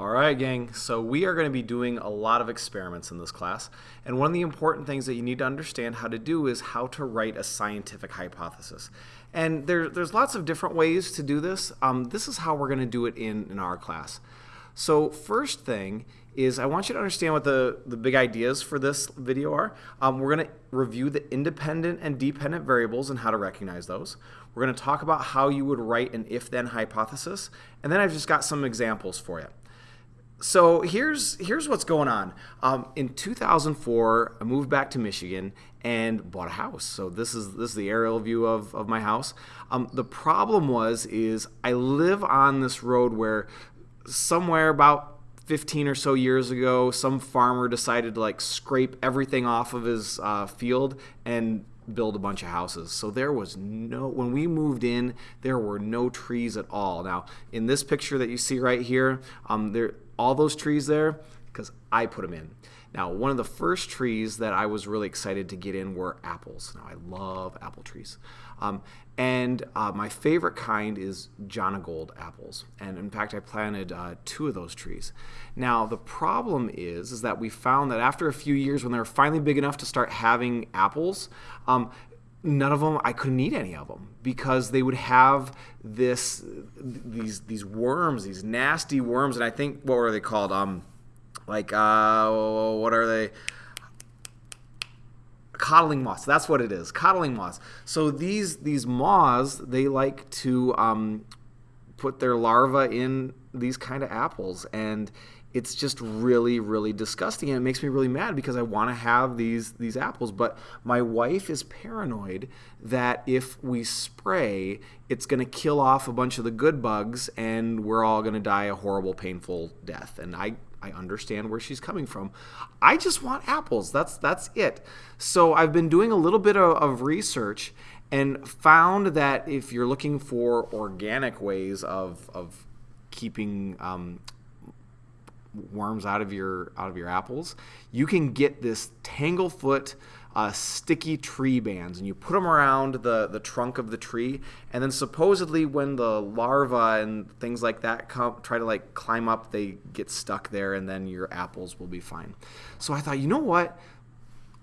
All right, gang. So we are going to be doing a lot of experiments in this class. And one of the important things that you need to understand how to do is how to write a scientific hypothesis. And there, there's lots of different ways to do this. Um, this is how we're going to do it in, in our class. So first thing is I want you to understand what the, the big ideas for this video are. Um, we're going to review the independent and dependent variables and how to recognize those. We're going to talk about how you would write an if-then hypothesis. And then I've just got some examples for you. So here's here's what's going on. Um, in 2004, I moved back to Michigan and bought a house. So this is this is the aerial view of, of my house. Um, the problem was is I live on this road where somewhere about 15 or so years ago, some farmer decided to like scrape everything off of his uh, field and build a bunch of houses. So there was no, when we moved in, there were no trees at all. Now, in this picture that you see right here, um, there, all those trees there, because I put them in. Now, one of the first trees that I was really excited to get in were apples. Now, I love apple trees. Um, and uh, my favorite kind is Jonagold apples. And in fact, I planted uh, two of those trees. Now, the problem is, is that we found that after a few years, when they were finally big enough to start having apples, um, none of them I couldn't eat any of them because they would have this these these worms these nasty worms and I think what were they called um like uh, what are they? Codling moths. That's what it is. Codling moths. So these these moths they like to um, put their larvae in these kind of apples and it's just really really disgusting and it makes me really mad because I want to have these these apples but my wife is paranoid that if we spray it's going to kill off a bunch of the good bugs and we're all going to die a horrible painful death and I I understand where she's coming from. I just want apples. That's that's it. So I've been doing a little bit of, of research and found that if you're looking for organic ways of of keeping um, worms out of your out of your apples, you can get this tanglefoot uh, sticky tree bands and you put them around the, the trunk of the tree and then supposedly when the larvae and things like that come try to like climb up they get stuck there and then your apples will be fine. So i thought you know what?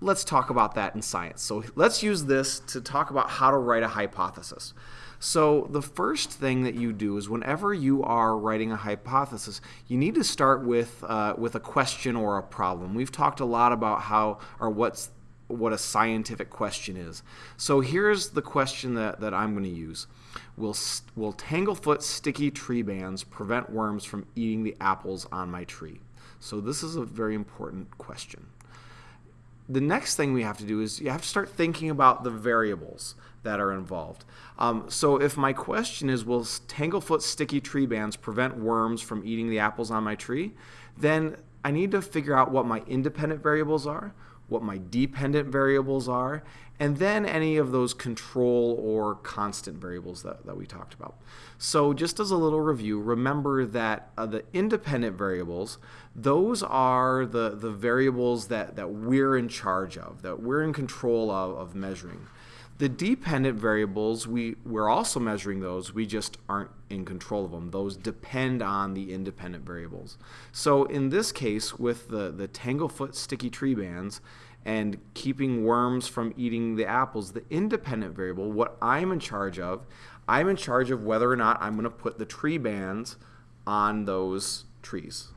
Let's talk about that in science. So let's use this to talk about how to write a hypothesis. So the first thing that you do is whenever you are writing a hypothesis, you need to start with uh, with a question or a problem. We've talked a lot about how or what's what a scientific question is. So here's the question that, that I'm going to use. Will, will tanglefoot sticky tree bands prevent worms from eating the apples on my tree? So this is a very important question. The next thing we have to do is you have to start thinking about the variables that are involved. Um, so if my question is, will tanglefoot sticky tree bands prevent worms from eating the apples on my tree? Then I need to figure out what my independent variables are, what my dependent variables are, and then any of those control or constant variables that, that we talked about. So just as a little review, remember that uh, the independent variables, those are the, the variables that, that we're in charge of, that we're in control of, of measuring. The dependent variables, we, we're also measuring those, we just aren't in control of them. Those depend on the independent variables. So in this case, with the, the tanglefoot sticky tree bands and keeping worms from eating the apples, the independent variable, what I'm in charge of, I'm in charge of whether or not I'm going to put the tree bands on those trees.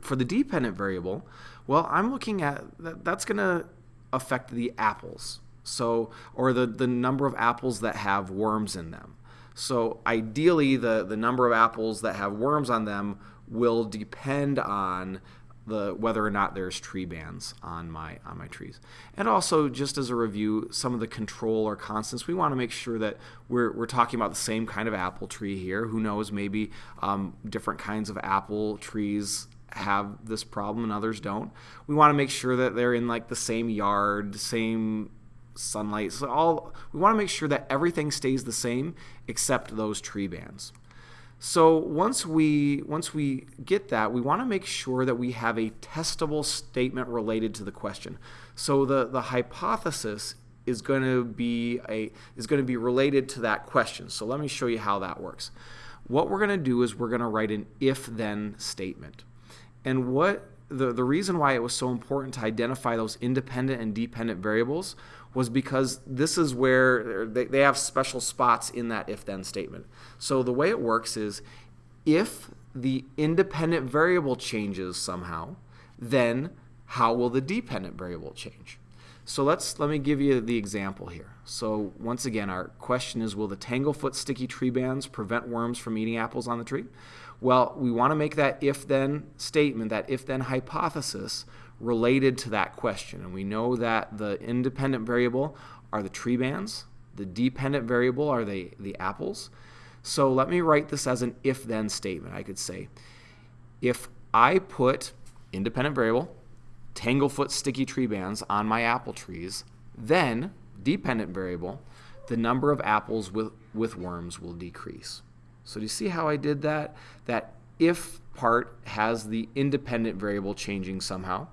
For the dependent variable, well, I'm looking at that, that's going to affect the apples so, or the, the number of apples that have worms in them. So ideally, the, the number of apples that have worms on them will depend on the whether or not there's tree bands on my on my trees. And also, just as a review, some of the control or constants, we want to make sure that we're, we're talking about the same kind of apple tree here. Who knows, maybe um, different kinds of apple trees have this problem and others don't. We want to make sure that they're in like the same yard, same sunlight. So all we want to make sure that everything stays the same except those tree bands. So once we once we get that, we want to make sure that we have a testable statement related to the question. So the the hypothesis is going to be a is going to be related to that question. So let me show you how that works. what we're going to do is we're going to write an if-then statement. And what the, the reason why it was so important to identify those independent and dependent variables was because this is where they, they have special spots in that if-then statement. So the way it works is if the independent variable changes somehow, then how will the dependent variable change? So let's let me give you the example here. So once again, our question is, will the tanglefoot sticky tree bands prevent worms from eating apples on the tree? Well, we want to make that if-then statement, that if-then hypothesis related to that question. And we know that the independent variable are the tree bands, the dependent variable are the, the apples. So let me write this as an if-then statement. I could say, if I put independent variable, tanglefoot sticky tree bands on my apple trees, then, dependent variable, the number of apples with, with worms will decrease. So do you see how I did that? That if part has the independent variable changing somehow,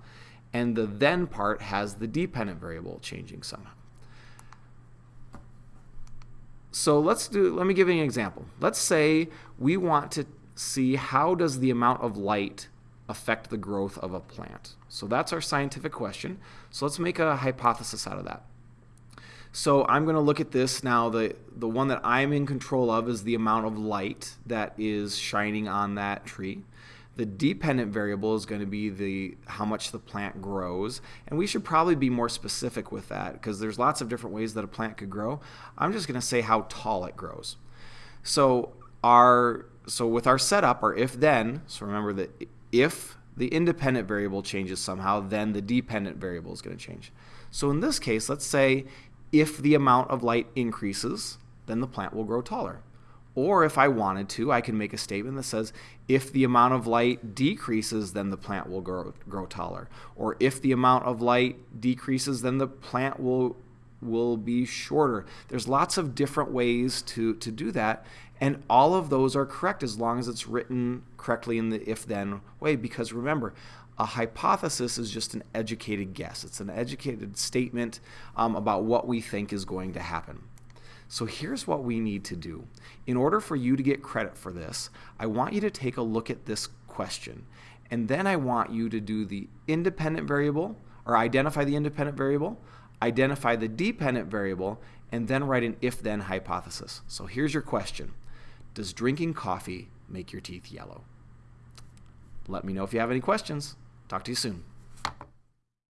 and the then part has the dependent variable changing somehow. So let's do, let me give you an example. Let's say we want to see how does the amount of light affect the growth of a plant? So that's our scientific question. So let's make a hypothesis out of that. So I'm going to look at this now. The, the one that I'm in control of is the amount of light that is shining on that tree. The dependent variable is going to be the how much the plant grows. And we should probably be more specific with that because there's lots of different ways that a plant could grow. I'm just going to say how tall it grows. So our so with our setup, our if then, so remember that if the independent variable changes somehow, then the dependent variable is going to change. So in this case, let's say if the amount of light increases, then the plant will grow taller. Or if I wanted to, I can make a statement that says if the amount of light decreases, then the plant will grow, grow taller. Or if the amount of light decreases, then the plant will will be shorter. There's lots of different ways to, to do that. And all of those are correct as long as it's written correctly in the if then way. Because remember, a hypothesis is just an educated guess, it's an educated statement um, about what we think is going to happen. So here's what we need to do. In order for you to get credit for this, I want you to take a look at this question. And then I want you to do the independent variable, or identify the independent variable, identify the dependent variable, and then write an if-then hypothesis. So here's your question. Does drinking coffee make your teeth yellow? Let me know if you have any questions. Talk to you soon.